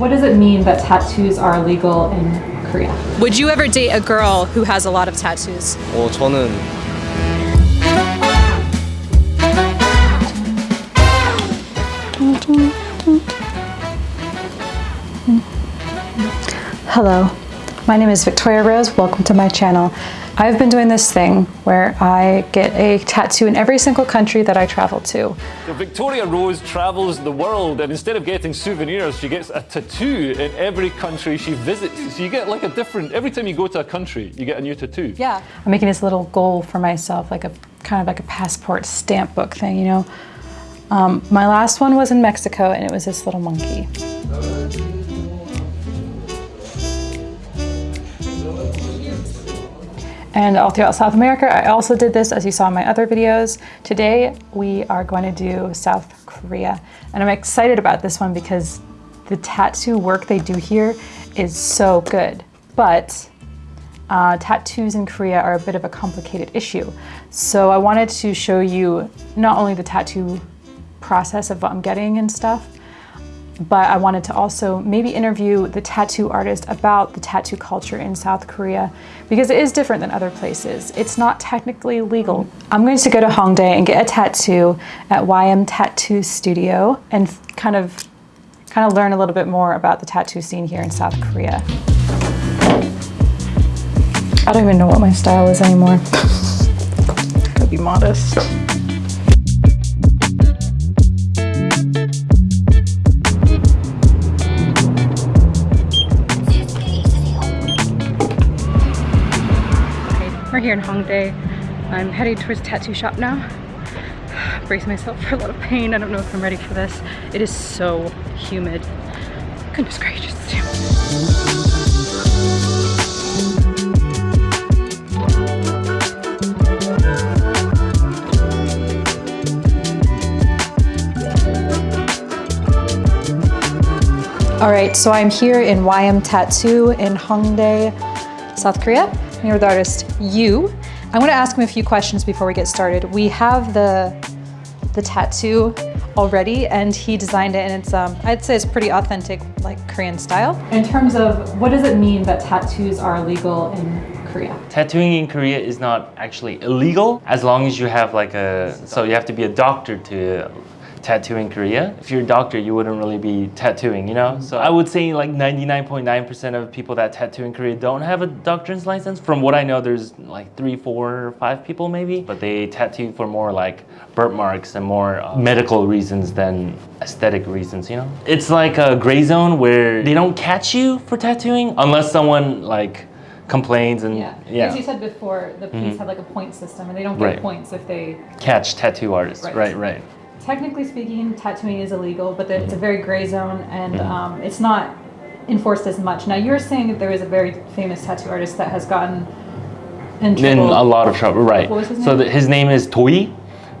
what does it mean that tattoos are illegal in Korea? Would you ever date a girl who has a lot of tattoos? 어, 저는 Hello, my name is Victoria Rose. Welcome to my channel. I've been doing this thing where I get a tattoo in every single country that I travel to. So Victoria Rose travels the world and instead of getting souvenirs, she gets a tattoo in every country she visits. So you get like a different, every time you go to a country, you get a new tattoo. Yeah. I'm making this little goal for myself, like a kind of like a passport stamp book thing, you know. Um, my last one was in Mexico and it was this little monkey. And all throughout South America, I also did this as you saw in my other videos. Today, we are going to do South Korea. And I'm excited about this one because the tattoo work they do here is so good. But uh, tattoos in Korea are a bit of a complicated issue. So I wanted to show you not only the tattoo process of what I'm getting and stuff, but I wanted to also maybe interview the tattoo artist about the tattoo culture in South Korea because it is different than other places. It's not technically legal. I'm going to go to Hongdae and get a tattoo at YM Tattoo Studio and kind of kind of learn a little bit more about the tattoo scene here in South Korea. I don't even know what my style is anymore. Gotta be modest. Here in Hongdae. I'm heading towards tattoo shop now. Brace myself for a lot of pain. I don't know if I'm ready for this. It is so humid. Goodness gracious. All right, so I'm here in YM Tattoo in Hongdae, South Korea. I'm here with the artist you. I'm gonna ask him a few questions before we get started. We have the, the tattoo already and he designed it and it's, um, I'd say it's pretty authentic, like Korean style. In terms of, what does it mean that tattoos are illegal in Korea? Tattooing in Korea is not actually illegal as long as you have like a, so you have to be a doctor to tattoo in Korea. If you're a doctor, you wouldn't really be tattooing, you know? So I would say like 99.9% of people that tattoo in Korea don't have a doctor's license. From what I know, there's like three, four, five people maybe, but they tattoo for more like birthmarks and more uh, medical reasons than aesthetic reasons, you know? It's like a gray zone where they don't catch you for tattooing unless someone like complains and Yeah, yeah, as you said before, the police have like a point system and they don't get Right. points if they catch tattoo artists. Right. Right, right. Technically speaking, tattooing is illegal, but it's a very gray zone and um, it's not enforced as much. Now, you're saying that there is a very famous tattoo artist that has gotten in in a lot of trouble, right? What was his So the, his name is Doy.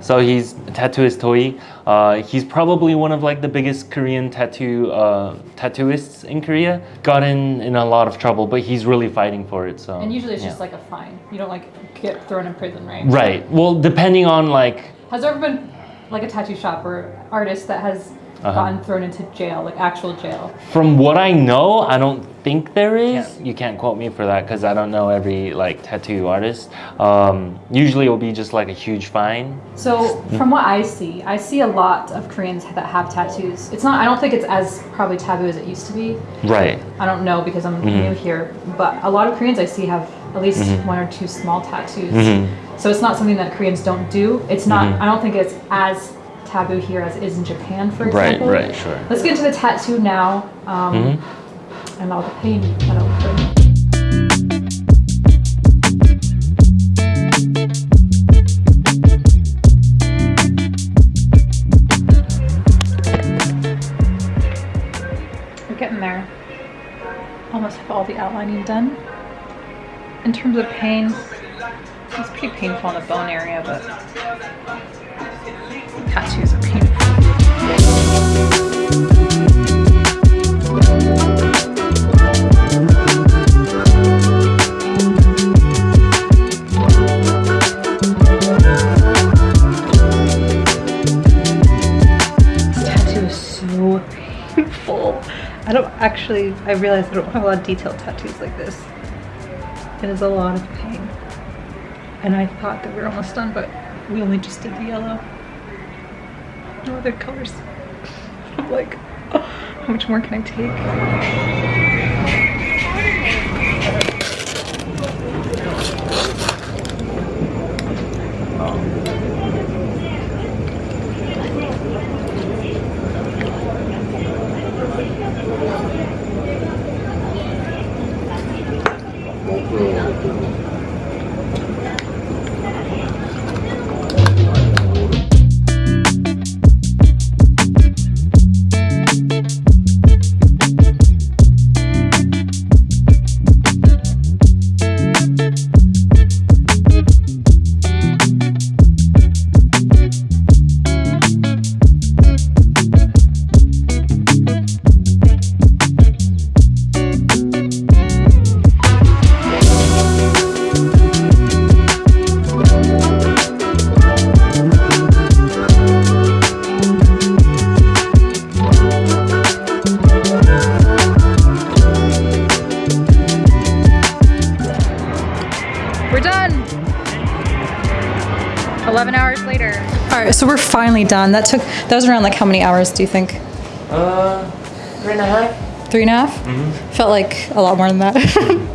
So he's tattooist Doy. Uh, he's probably one of like the biggest Korean tattoo uh, tattooists in Korea. Got in in a lot of trouble, but he's really fighting for it. So and usually it's yeah. just like a fine. You don't like get thrown in prison, right? right. Well, depending on like Has there ever been like a tattoo shop or artist that has Uh-huh. gotten thrown into jail, like actual jail? from what I know, I don't think there is. You can't quote me for that because I don't know every like tattoo artist. Um, usually it'll be just like a huge fine. So from what I see, I see a lot of Koreans that have tattoos. It's not. I don't think it's as probably taboo as it used to be. Right. I don't know because I'm Mm-hmm. new here, but a lot of Koreans I see have at least one or two small tattoos. Mm-hmm. So it's not something that Koreans don't do. It's not. I don't think it's as taboo here as it is in Japan, for example. right, right, sure. Let's get into the tattoo now, um, Mm-hmm. and all the pain that it'll bring. We're getting there. Almost have all the outlining done. In terms of pain, it's pretty painful in the bone area, but tattoos are painful. I don't actually, I realize I don't have a lot of detailed tattoos like this. It is a lot of pain. And I thought that we were almost done, but we only just did the yellow. No other colors. Like, how much more can I take? All right, so we're finally done. That took, that was around like how many hours do you think? Uh, three and a half. Three and a half? Mhm. Felt like a lot more than that.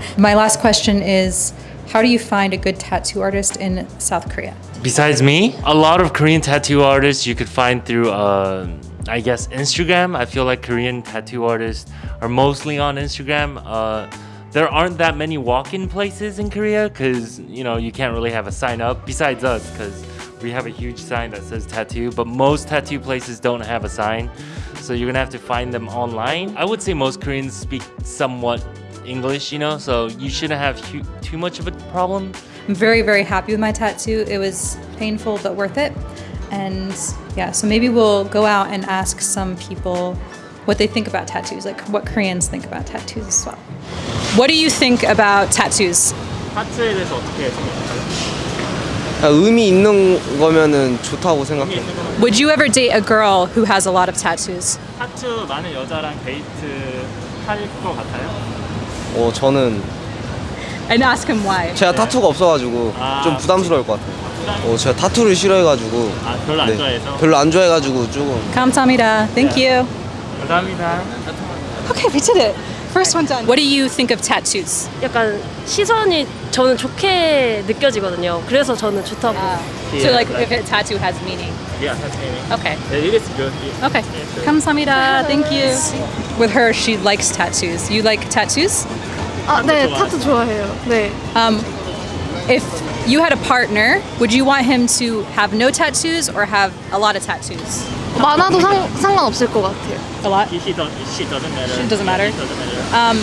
My last question is how do you find a good tattoo artist in South Korea? Besides me, a lot of Korean tattoo artists you could find through, uh, I guess, Instagram. I feel like Korean tattoo artists are mostly on Instagram. Uh, there aren't that many walk-in places in Korea because you know you can't really have a sign up. Besides us, because we have a huge sign that says tattoo, but most tattoo places don't have a sign, so you're gonna have to find them online. I would say most Koreans speak somewhat English, you know, so you shouldn't have hu- too much of a problem. I'm very, very happy with my tattoo. It was painful but worth it. And yeah, so maybe we'll go out and ask some people what they think about tattoos, like what Koreans think about tattoos as well. What do you think about tattoos? 타투에 대해서 어떻게 생각하세요? 아, 의미 있는 거면은 좋다고 생각해요. Would you ever date a girl who has a lot of tattoos? 타투 많은 여자랑 데이트 할것 같아요? 어, 저는 And ask him why. 제가 타투가 없어가지고 아, 좀 부담스러울 것 같아요. 어, 제가 타투를 싫어해가지고 아 별로 안 네, 좋아해서? 별로 안 좋아해가지고 조금 감사합니다. Thank you. 감사합니다 Okay, we did it. First one done. What do you think of tattoos? 약간 시선이 저는 좋게 느껴지거든요. 그래서 저는 좋다고. So like if a tattoo has meaning. Yeah, that's meaning. Okay. Yeah, it is good. Okay. 감사합니다. Thank you. With her, she likes tattoos. You like tattoos? 아, 네, 타투 좋아해요. 네. Um, if you had a partner, would you want him to have no tattoos or have a lot of tattoos? 많아도 상, 상관없을 것 같아요. A lot. She, don't, she doesn't matter. It doesn't matter. It doesn't matter. Um,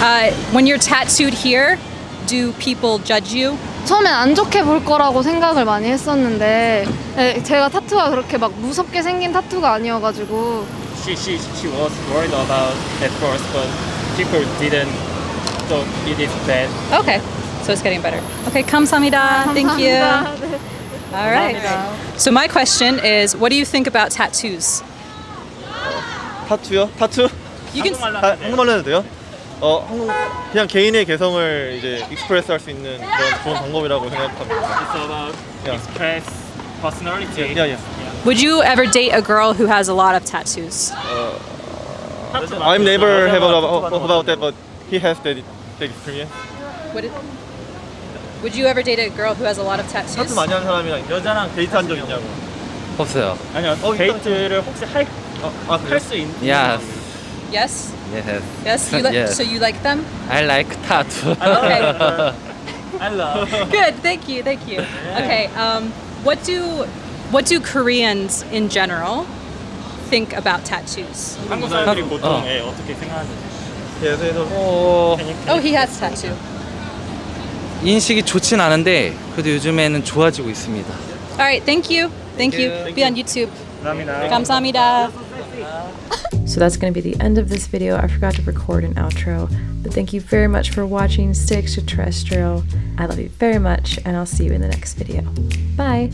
uh, when you're tattooed here, do people judge you? 처음엔 안 좋게 볼 거라고 생각을 많이 했었는데 네, 제가 타투가 그렇게 막 무섭게 생긴 타투가 아니어가지고 She, she, she was worried about at first, but people didn't thought it is bad. Okay. So it's getting better. Okay, 감사합니다. Thank you. 감사합니다. 네. All right. So my question is, what do you think about tattoos? 타투요? 타투? You can. 한국말로 아, 하면 돼요? 한국말로 해도 돼요? 어, 한국 그냥 개인의 개성을 이제 익스프레스 할 수 있는 그런 좋은 방법이라고 생각합니다. It's about Yeah. express personality. 야, 야. Would you ever date a girl who has a lot of tattoos? 타투 I'm 많은 never 여자가 have 타투가 about, 너무 about that, but he has that, that experience. Would it, Would you ever date a girl who has a lot of 타투 tattoos? 많이 하는 사람이랑 여자랑 데이트한 적 있냐고. 없어요. 아니요 어, 데이트를 혹시 할 어, 아, 그래요? 할 수 있는 Yes. Yes. Yes. Yes. You li- Yes. So you like them? I like tattoo. Okay. I love Good. Thank you. Thank you. Okay. Um, what do what do Koreans in general think about tattoos? 한국 사람들이 보통 어. 예, 어떻게 생각하는지 예, 그래서 어, Oh, he has tattoo. 인식이 좋진 않은데 그래도 요즘에는 좋아지고 있습니다. All right. Thank you. Thank you. Be on YouTube. 감사합니다. 감사합니다. So that's going to be the end of this video. I forgot to record an outro, but thank you very much for watching Stay Extraterrestrial. I love you very much, and I'll see you in the next video. Bye.